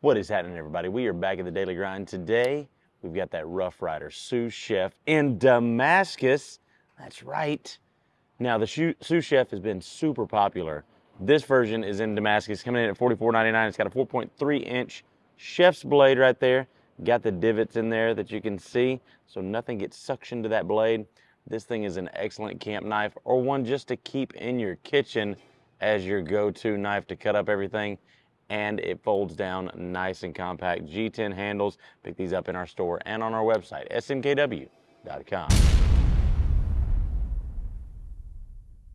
What is happening, everybody? We are back at the Daily Grind. Today, we've got that Rough Ryder sous chef in Damascus. That's right. Now, the sous chef has been super popular. This version is in Damascus, coming in at $44.99. It's got a 4.3 inch chef's blade right there. Got the divots in there that you can see, so nothing gets suctioned to that blade. This thing is an excellent camp knife or one just to keep in your kitchen as your go-to knife to cut up everything and it folds down nice and compact. G10 handles. Pick these up in our store and on our website, smkw.com.